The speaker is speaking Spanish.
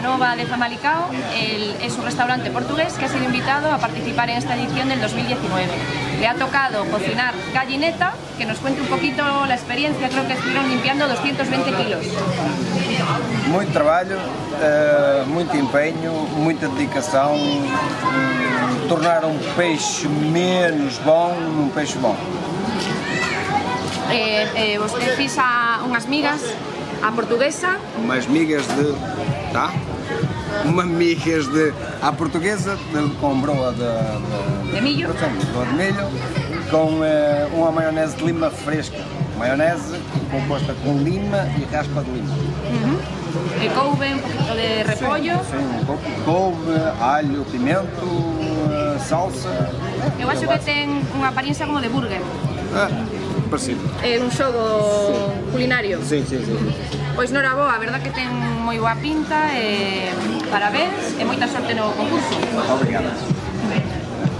Nova de Famalicao el, es un restaurante portugués que ha sido invitado a participar en esta edición del 2019. Le ha tocado cocinar gallineta, que nos cuente un poquito la experiencia, creo que estuvieron limpiando 220 kilos. Muito trabalho, uh, muito empenho, muita dedicação, tornar um peixe menos bom num peixe bom. Eh, eh, você fez a, unhas migas a portuguesa. Umas migas de... tá? Umas migas de... a portuguesa de, com broa de, de, de milho. Broa de milho com uh, uma maionese de lima fresca. Maionese composta com lima e raspa de lima. Uh -huh. E couve, un poquito de repollo. Sim, sim, um pouco de couve, alho, pimento, uh, salsa. Eu acho que ten unha apariencia como de burger. Ah, parecido. É un xogo sí. culinario? Sí, sí, sí. Pois Nora Boa, a verdad que ten moi boa pinta, eh, e parabéns e moita sorte no concurso. Obrigada.